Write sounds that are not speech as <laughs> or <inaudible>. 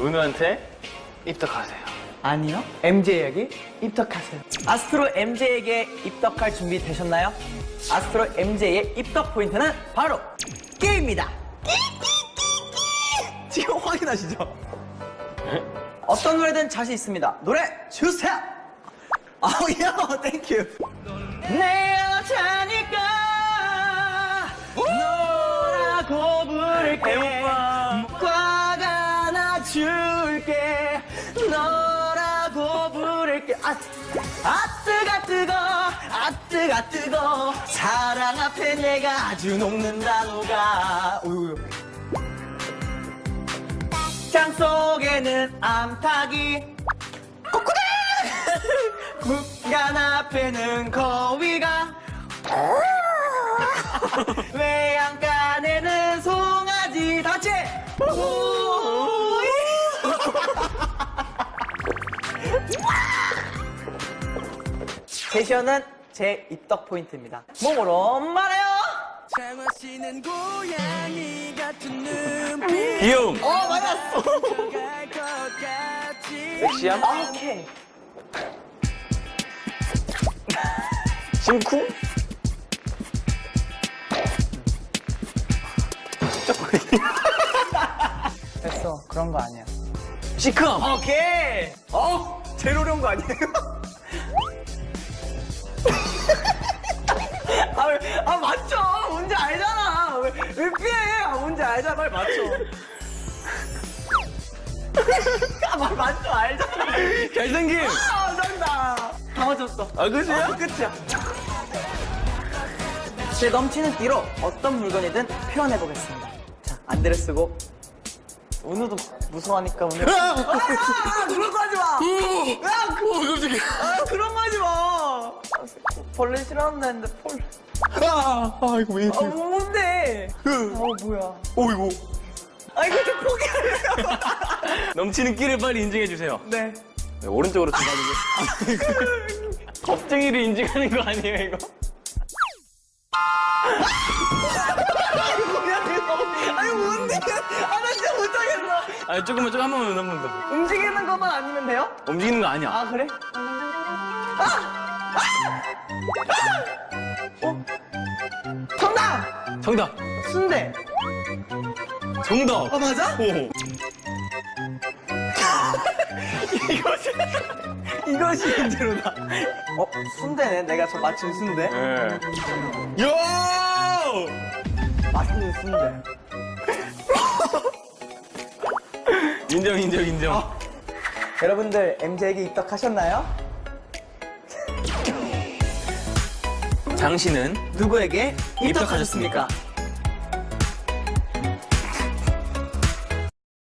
은우한테 입덕하세요. 아니요. MJ에게 입덕하세요. 아스트로 MJ에게 입덕할 준비 되셨나요? 아스트로 MJ의 입덕 포인트는 바로 게임입니다. 지금 확인하시죠? <laughs> 어떤 노래든 자신 있습니다. 노래 주세요. 아우 야, thank you. 내 여자니까 고 부를게. 아, 아 뜨가 뜨거. 아 뜨가 뜨거. 사랑 앞에 내가 아주 녹는다 녹아 우유 장 속에는 암탉이. 꼬꾸리 <laughs> 국간 앞에는 거위가. <laughs> 외양간 제시어는 제 입덕 포인트입니다 몸으로 말해요 장화시는 고양이 같은 눈빛 귀여움. 어 맞았어 섹시함. 오케이 심쿵. 됐어 그런 거 아니야 시크함. 오케이 어 제일 어려운 거 아니에요? 왜, 왜 피해 아 뭔지 알잖아 빨리 맞춰. 아말 맞죠 알잖아. 잘생김. 아 정답. 다 맞췄어. 아, 그지야? 어, 끝이야. 제 넘치는 띠로 어떤 물건이든 표현해 보겠습니다. 자 안대를 쓰고 은우도 무서워하니까 오늘 아, 그런 거 하지 마. 야, 그, 어, 깜짝이야. 아, 그런 거 하지 마. 아, 벌레 싫어한다 했는데 폴. 아, 아, 이거 왜 이래. 아, 뭔데? 어, 뭐야. 오, 이거. 아, 이거 좀 포기하려고. <laughs> 넘치는 끼를 빨리 인증해주세요. 네. 네, 오른쪽으로 좀 가지고. <laughs> 겁쟁이를 인증하는 거 아니에요, 이거? 아니, 뭔데? 아, 나 진짜 못하겠어. 아, 조금만, 조금 한 번만, 한 번만 더. 움직이는 것만 아니면 돼요? 움직이는 거 아니야. 아, 그래? 아! 아! 아! 어? 정답! 정답. 순대. 정답. 아, 맞아? 오. <laughs> 이것이, 이것이 문제로다. 어, 순대네. 내가 저 맞춘 순대. 네. 요! 맛있는 순대. 인정, 인정, 인정. 여러분들 MJ에게 입덕하셨나요? 장씨는 누구에게? 입덕하셨습니까?